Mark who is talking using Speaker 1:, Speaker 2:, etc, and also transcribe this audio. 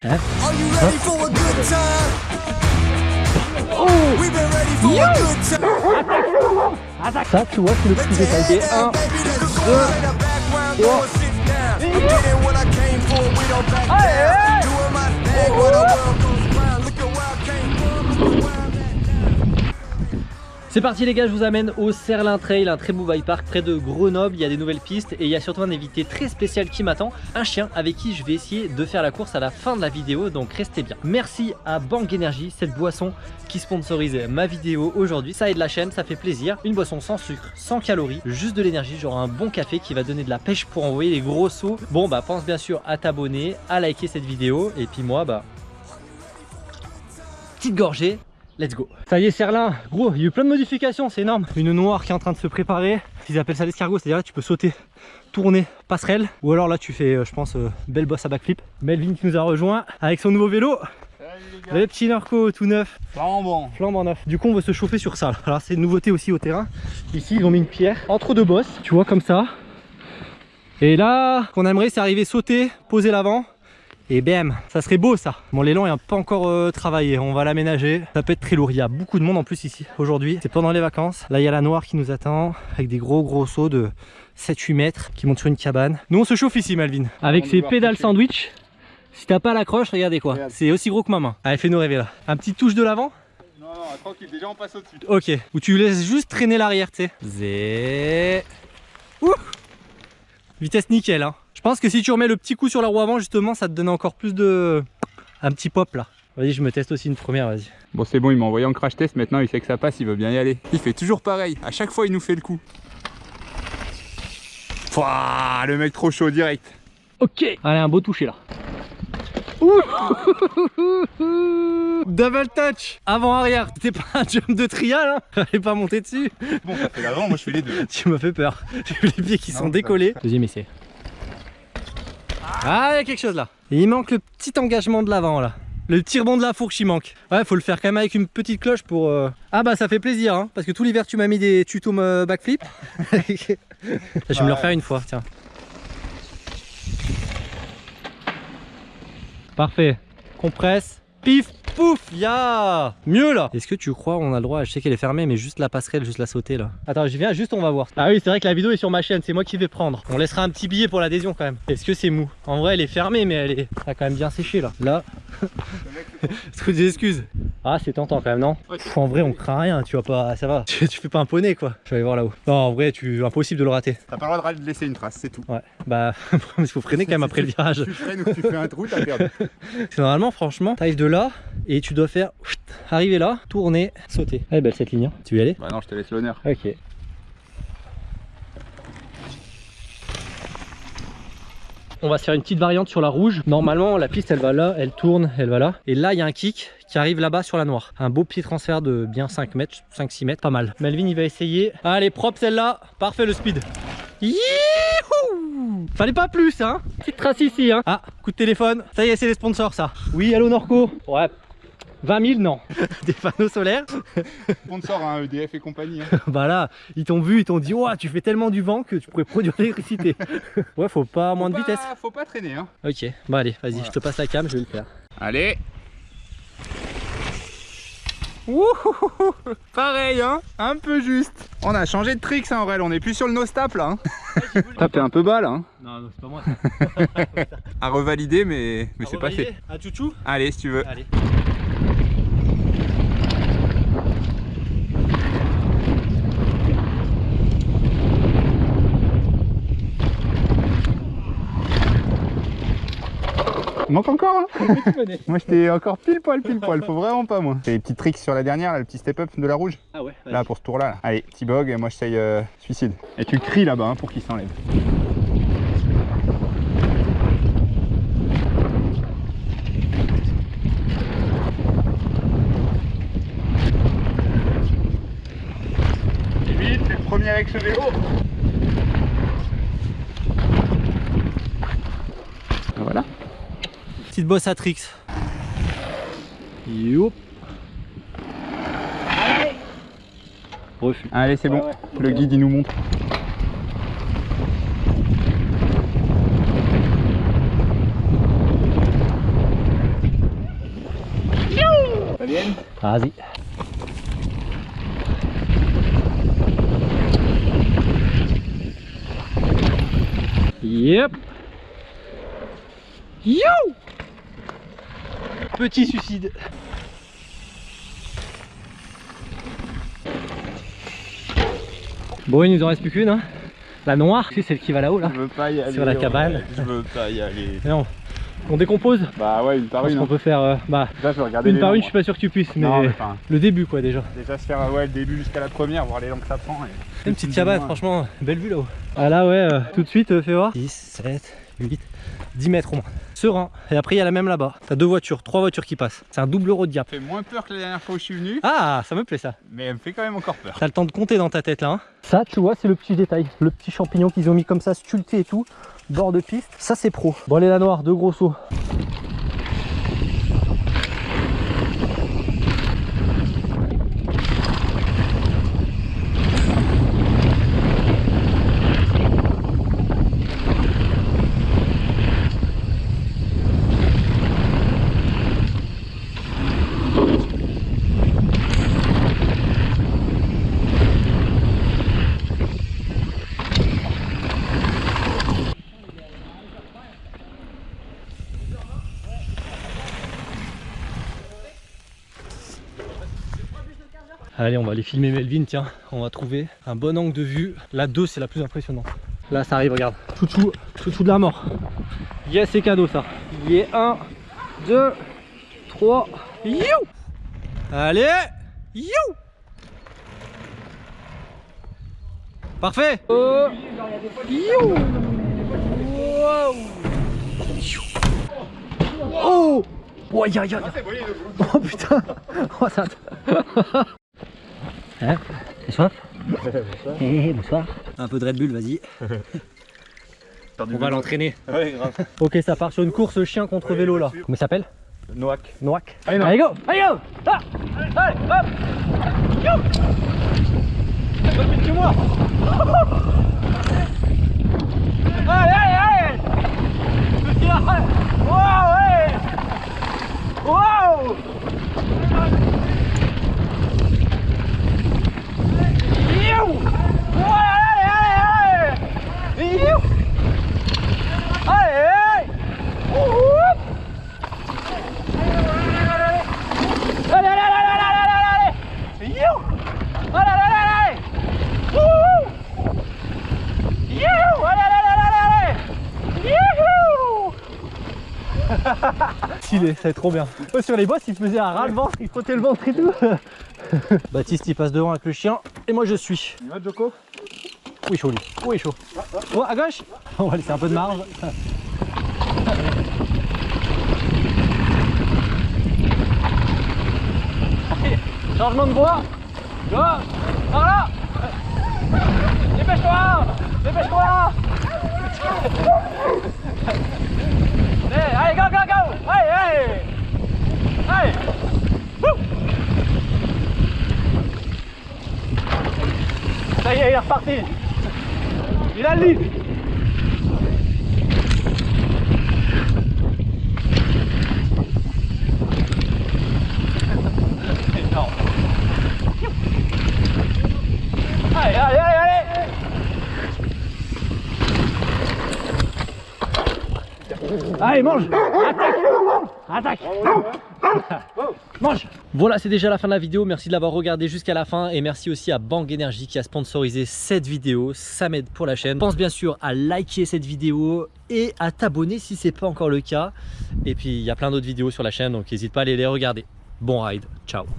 Speaker 1: Huh?
Speaker 2: Are you
Speaker 1: ready huh?
Speaker 2: for a good time?
Speaker 1: Oh We've
Speaker 2: been ready for yes. a good
Speaker 1: time. Attaque Ça, I'm I came for, we don't back down. Doing. C'est parti les gars, je vous amène au Serlin Trail, un très beau bike park près de Grenoble. Il y a des nouvelles pistes et il y a surtout un invité très spécial qui m'attend, un chien avec qui je vais essayer de faire la course à la fin de la vidéo, donc restez bien. Merci à Bang Energy, cette boisson qui sponsorise ma vidéo aujourd'hui. Ça aide la chaîne, ça fait plaisir. Une boisson sans sucre, sans calories, juste de l'énergie, genre un bon café qui va donner de la pêche pour envoyer les gros sauts. Bon bah pense bien sûr à t'abonner, à liker cette vidéo et puis moi bah petite gorgée Let's go Ça y est Serlin, gros, il y a eu plein de modifications, c'est énorme. Une noire qui est en train de se préparer. Ils appellent ça l'escargot, c'est-à-dire tu peux sauter, tourner, passerelle. Ou alors là tu fais, euh, je pense, euh, belle bosse à backflip. Melvin qui nous a rejoint avec son nouveau vélo. Le petit Narco tout neuf.
Speaker 3: Flambant.
Speaker 1: Flambant neuf. Du coup on veut se chauffer sur ça. Alors c'est une nouveauté aussi au terrain. Ici ils ont mis une pierre entre deux bosses, tu vois comme ça. Et là, qu'on aimerait c'est arriver sauter, poser l'avant et bam, ça serait beau ça. Bon l'élan est pas encore euh, travaillé, on va l'aménager. Ça peut être très lourd, il y a beaucoup de monde en plus ici aujourd'hui. C'est pendant les vacances. Là il y a la noire qui nous attend avec des gros gros sauts de 7-8 mètres qui montent sur une cabane. Nous on se chauffe ici Malvin. Avec ses pédales sandwich. Si t'as pas l'accroche, regardez quoi. C'est aussi gros que ma main. Allez fais-nous rêver là. Un petit touche de l'avant
Speaker 3: Non, non, tranquille, déjà on passe au-dessus.
Speaker 1: Ok, où tu laisses juste traîner l'arrière, tu sais. Zé. Ouh Vitesse nickel hein. Je pense que si tu remets le petit coup sur la roue avant, justement, ça te donne encore plus de... Un petit pop là. Vas-y, je me teste aussi une première, vas-y.
Speaker 3: Bon, c'est bon, il m'a envoyé en crash test, maintenant il sait que ça passe, il veut bien y aller. Il fait toujours pareil, à chaque fois il nous fait le coup. Pouah, le mec trop chaud direct.
Speaker 1: Ok, allez, un beau toucher là. Ouh Double touch Avant-arrière, c'était pas un jump de trial, hein Fallait pas monter dessus
Speaker 3: Bon, ça fait l'avant, moi je fais les deux.
Speaker 1: tu m'as fait peur. J'ai vu les pieds qui sont décollés. Deuxième essai. Ah, il y a quelque chose là. il manque le petit engagement de l'avant là. Le rebond de la fourche il manque. Ouais, faut le faire quand même avec une petite cloche pour... Euh, ah bah ça fait plaisir, hein, parce que tout l'hiver tu m'as mis des tutos backflip. je vais me le refaire une fois, tiens. Parfait. Compresse. Pif pouf, ya. Mieux là. Est-ce que tu crois on a le droit, je sais qu'elle est fermée mais juste la passerelle, juste la sauter là Attends je viens juste on va voir. Ah oui c'est vrai que la vidéo est sur ma chaîne, c'est moi qui vais prendre. On laissera un petit billet pour l'adhésion quand même. Est-ce que c'est mou? En vrai elle est fermée mais elle est a quand même bien séché là. Là. Trop des excuses Ah c'est tentant quand même non? En vrai on craint rien, tu vois pas, ça va. Tu, fais pas un poney quoi. Je vais aller voir là-haut. Non en vrai tu impossible de le rater.
Speaker 3: T'as pas le droit de laisser une trace c'est tout.
Speaker 1: Ouais bah il faut freiner quand même après le virage.
Speaker 3: Tu freines ou tu fais un trou t'as perdu.
Speaker 1: Normalement franchement t'arrives de là et tu dois faire arriver là, tourner, sauter. Elle est belle cette ligne, hein. tu veux y aller?
Speaker 3: Bah non, je te laisse l'honneur.
Speaker 1: Ok. On va se faire une petite variante sur la rouge. Normalement, la piste, elle va là, elle tourne, elle va là. Et là, il y a un kick qui arrive là-bas sur la noire. Un beau petit transfert de bien 5 mètres, 5-6 mètres, pas mal. Melvin, il va essayer. Allez, propre celle-là. Parfait le speed. Youhou Fallait pas plus, hein Petite trace ici, hein. Ah, coup de téléphone. Ça y est, c'est les sponsors, ça. Oui, allô Norco. Ouais, 20 000 non. Des panneaux solaires.
Speaker 3: Sponsor un EDF et compagnie hein.
Speaker 1: Bah là ils t'ont vu, ils t'ont dit oh, tu fais tellement du vent que tu pourrais produire l'électricité. Ouais faut pas moins de vitesse.
Speaker 3: Faut pas traîner hein.
Speaker 1: Ok bah allez vas-y je te passe la cam je vais le faire.
Speaker 3: Allez. Pareil hein. Un peu juste On a changé de tricks hein Aurel, on est plus sur le no-stap là hein. T'es un peu bas là hein.
Speaker 1: Non, non c'est pas moi
Speaker 3: À revalider mais, mais c'est passé.
Speaker 1: À chouchou.
Speaker 3: Allez si tu veux.
Speaker 1: Allez
Speaker 3: manque encore hein Moi j'étais encore pile poil pile poil, faut vraiment pas moi. Fais les petits tricks sur la dernière, le petit step up de la rouge.
Speaker 1: Ah ouais
Speaker 3: Là pour ce tour là. Allez, petit bog et moi j'essaye euh, suicide. Et tu cries là-bas hein, pour qu'il s'enlève. Et vite, c'est le premier avec ce vélo
Speaker 1: petite bosse à tricks. Youp.
Speaker 3: Allez, Refus. Allez, c'est bon. Le guide, il nous montre.
Speaker 1: Vas-y. Yep. Yo Petit suicide. Bon, il nous en reste plus qu'une. Hein. La noire, c'est celle qui va là-haut là.
Speaker 3: Je veux pas y aller.
Speaker 1: Sur la
Speaker 3: ouais.
Speaker 1: cabane.
Speaker 3: Je veux pas y aller.
Speaker 1: Non. On décompose
Speaker 3: Bah ouais, une par une.
Speaker 1: qu'on
Speaker 3: hein.
Speaker 1: peut faire euh, bah,
Speaker 3: Déjà, je vais regarder
Speaker 1: une par une, je suis pas sûr que tu puisses, mais,
Speaker 3: Non, mais enfin,
Speaker 1: le début quoi déjà.
Speaker 3: déjà se faire ouais, le début jusqu'à la première, voir les langues que ça prend. Et...
Speaker 1: Une petite cabane, franchement, belle vue là-haut. Ah là ouais, euh, tout de suite, euh, fais voir. 6, 7, 8, 10 mètres au moins. Serein. Et après, il y a la même là-bas. T'as deux voitures, trois voitures qui passent. C'est un double road gap.
Speaker 3: Ça fait moins peur que la dernière fois où je suis venu,
Speaker 1: Ah, ça me plaît ça.
Speaker 3: mais elle me fait quand même encore peur.
Speaker 1: T'as le temps de compter dans ta tête là. hein. Ça, tu vois, c'est le petit détail. Le petit champignon qu'ils ont mis comme ça, sculpté et tout. Bord de piste. Ça, c'est pro. Bon, allez, la noire, deux gros sauts. Allez, on va aller filmer Melvin, tiens. On va trouver un bon angle de vue. La 2, c'est la plus impressionnante. Là, ça arrive, regarde. Chouchou, chouchou de la mort. Yes, c'est cadeau ça. Yeah, 1, 2, 3. You Allez You Parfait Oh You Wow Oh Oh, aïe aïe Oh putain Oh ça Hein T'es soif Eh, bonsoir. Un peu de Red Bull, vas-y. On va l'entraîner.
Speaker 3: Ouais, grave.
Speaker 1: Ok, ça part sur une course chien contre vélo là. Comment il s'appelle
Speaker 3: Noack.
Speaker 1: Noack.
Speaker 3: Allez,
Speaker 1: Allez, go Allez, go Ah Allez, hop Yo C'est pas plus que moi Allez, allez, allez Petit Wow, ouais Wow You Oh, allez, allez, allez You Allez, allez Wouhou Allez, allez, allez, allez, allez, allez, allez You Allez, allez, allez, allez Wouhou You Allez, allez, allez, allez, allez Youhou Stylé, ça va être trop bien. Oh, sur les bosses, il faisait un ras le ventre, il frottait le ventre et tout. Baptiste, il passe devant avec le chien et moi je suis.
Speaker 3: Il va Joko
Speaker 1: Oui, chaud lui. Oui, chaud. Oh, à gauche On va laisser un peu de marge. Allez, Changement de voie. Go Par là Dépêche-toi Dépêche-toi Allez, allez, go, go, go Allez, allez Allez Wouh Ça y est, reparti Il a le lead. Allez, allez, allez, allez. Allez, mange. Attaque. Attaque Mange Voilà, c'est déjà la fin de la vidéo. Merci de l'avoir regardé jusqu'à la fin. Et merci aussi à Bang Energy qui a sponsorisé cette vidéo. Ça m'aide pour la chaîne. Pense bien sûr à liker cette vidéo et à t'abonner si c'est pas encore le cas. Et puis, il y a plein d'autres vidéos sur la chaîne, donc n'hésite pas à aller les regarder. Bon ride, ciao